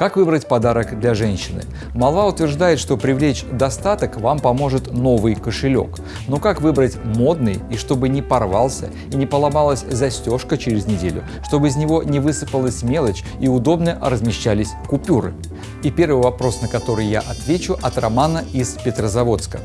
Как выбрать подарок для женщины? Молва утверждает, что привлечь достаток вам поможет новый кошелек. Но как выбрать модный и чтобы не порвался и не поломалась застежка через неделю, чтобы из него не высыпалась мелочь и удобно размещались купюры? И первый вопрос, на который я отвечу, от Романа из Петрозаводска.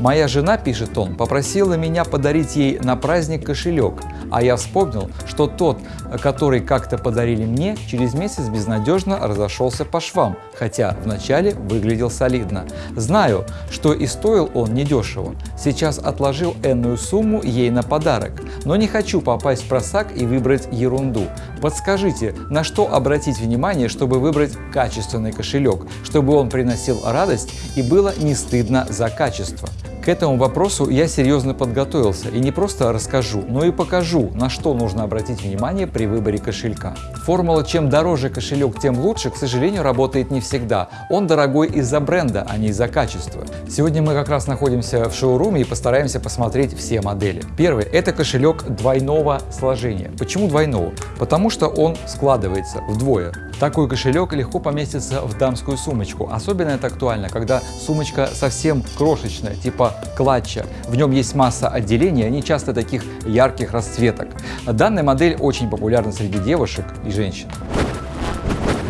Моя жена, пишет он, попросила меня подарить ей на праздник кошелек, а я вспомнил, что тот, который как-то подарили мне, через месяц безнадежно разошелся по швам, хотя вначале выглядел солидно. Знаю, что и стоил он недешево. Сейчас отложил энную сумму ей на подарок, но не хочу попасть в просак и выбрать ерунду. Подскажите, на что обратить внимание, чтобы выбрать качественный кошелек, чтобы он приносил радость и было не стыдно за качество. К этому вопросу я серьезно подготовился и не просто расскажу, но и покажу, на что нужно обратить внимание при выборе кошелька. Формула «чем дороже кошелек, тем лучше» к сожалению работает не всегда. Он дорогой из-за бренда, а не из-за качества. Сегодня мы как раз находимся в шоуруме и постараемся посмотреть все модели. Первый – это кошелек двойного сложения. Почему двойного? Потому что он складывается вдвое. Такой кошелек легко поместится в дамскую сумочку. Особенно это актуально, когда сумочка совсем крошечная, типа клатча. В нем есть масса отделений, они часто таких ярких расцветок. Данная модель очень популярна среди девушек и женщин.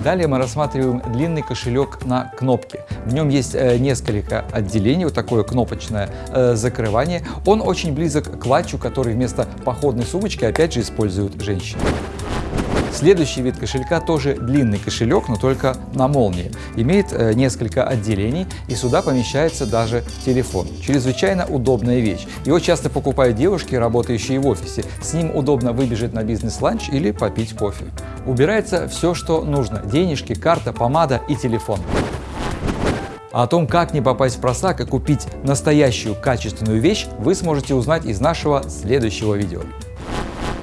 Далее мы рассматриваем длинный кошелек на кнопке. В нем есть э, несколько отделений, вот такое кнопочное э, закрывание. Он очень близок к клатчу, который вместо походной сумочки опять же используют женщины. Следующий вид кошелька тоже длинный кошелек, но только на молнии. Имеет э, несколько отделений и сюда помещается даже телефон. Чрезвычайно удобная вещь. Его часто покупают девушки, работающие в офисе. С ним удобно выбежать на бизнес-ланч или попить кофе. Убирается все, что нужно. Денежки, карта, помада и телефон. О том, как не попасть в просак и купить настоящую качественную вещь, вы сможете узнать из нашего следующего видео.